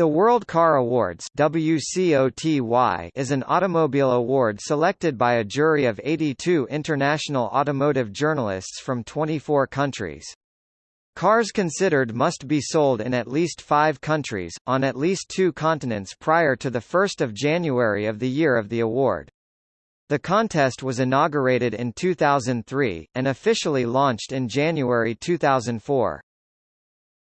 The World Car Awards WCOTY is an automobile award selected by a jury of 82 international automotive journalists from 24 countries. Cars considered must be sold in at least five countries, on at least two continents prior to 1 January of the year of the award. The contest was inaugurated in 2003, and officially launched in January 2004.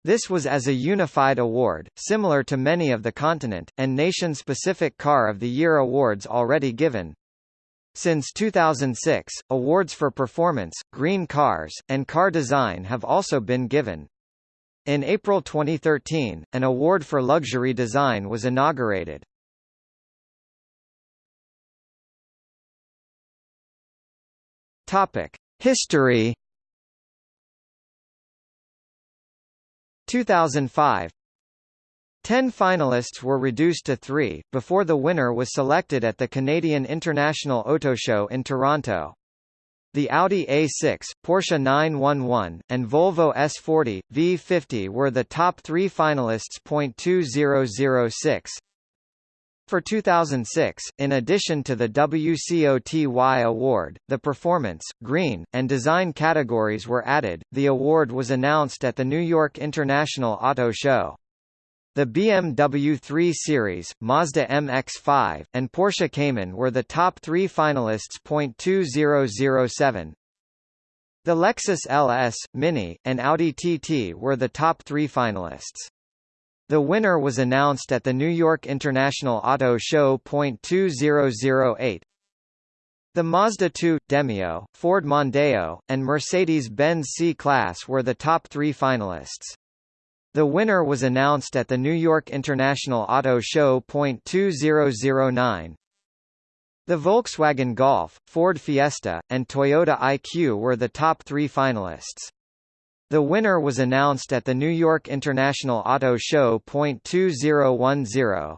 This was as a unified award, similar to many of the continent, and nation-specific Car of the Year awards already given. Since 2006, awards for performance, green cars, and car design have also been given. In April 2013, an award for luxury design was inaugurated. History 2005 Ten finalists were reduced to three, before the winner was selected at the Canadian International Auto Show in Toronto. The Audi A6, Porsche 911, and Volvo S40, V50 were the top three finalists. 2006 for 2006, in addition to the WCOTY award, the performance, green, and design categories were added. The award was announced at the New York International Auto Show. The BMW 3 Series, Mazda MX-5, and Porsche Cayman were the top three finalists. 2007 The Lexus LS, Mini, and Audi TT were the top three finalists. The winner was announced at the New York International Auto Show. 2008. The Mazda 2, Demio, Ford Mondeo, and Mercedes-Benz C-Class were the top three finalists. The winner was announced at the New York International Auto Show. 2009. The Volkswagen Golf, Ford Fiesta, and Toyota IQ were the top three finalists. The winner was announced at the New York International Auto Show. 2010.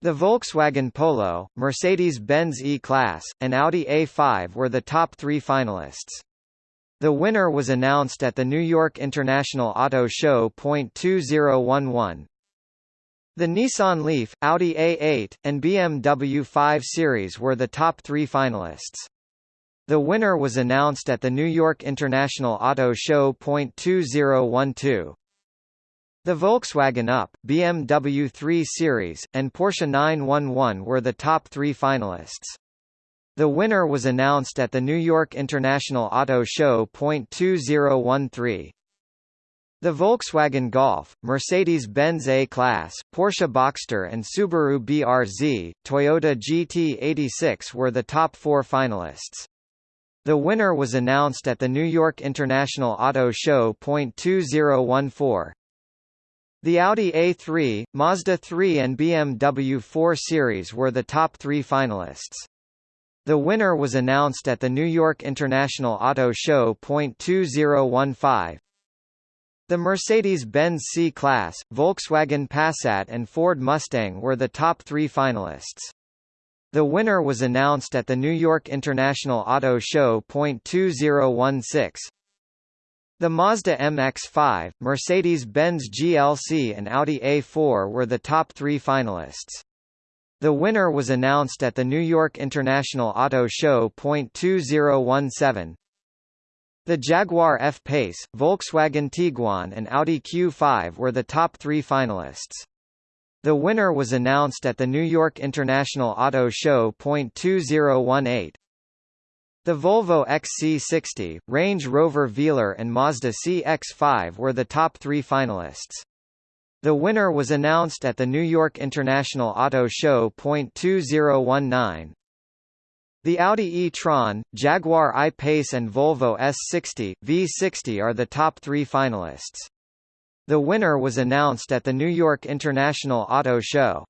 The Volkswagen Polo, Mercedes-Benz E-Class, and Audi A5 were the top three finalists. The winner was announced at the New York International Auto Show. 2011. The Nissan Leaf, Audi A8, and BMW 5 Series were the top three finalists. The winner was announced at the New York International Auto Show. 2012. The Volkswagen Up, BMW 3 Series, and Porsche 911 were the top three finalists. The winner was announced at the New York International Auto Show. 2013. The Volkswagen Golf, Mercedes-Benz A-Class, Porsche Boxster and Subaru BRZ, Toyota GT86 were the top four finalists. The winner was announced at the New York International Auto Show. 2014. The Audi A3, Mazda 3 and BMW 4 Series were the top three finalists. The winner was announced at the New York International Auto Show. 2015. The Mercedes-Benz C-Class, Volkswagen Passat and Ford Mustang were the top three finalists. The winner was announced at the New York International Auto Show. 2016. The Mazda MX-5, Mercedes-Benz GLC and Audi A4 were the top three finalists. The winner was announced at the New York International Auto Show. 2017. The Jaguar F-Pace, Volkswagen Tiguan and Audi Q5 were the top three finalists. The winner was announced at the New York International Auto Show. 2018. The Volvo XC60, Range Rover Velar and Mazda CX-5 were the top three finalists. The winner was announced at the New York International Auto Show. 2019. The Audi e-tron, Jaguar I-Pace and Volvo S60, V60 are the top three finalists. The winner was announced at the New York International Auto Show.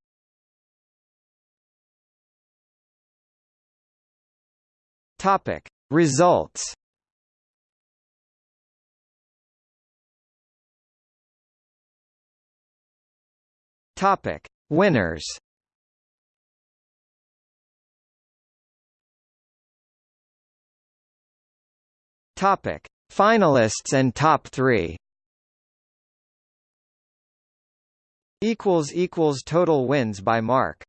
Topic: Results. Topic: Winners. Topic: Finalists and top 3. Equals equals total wins by marque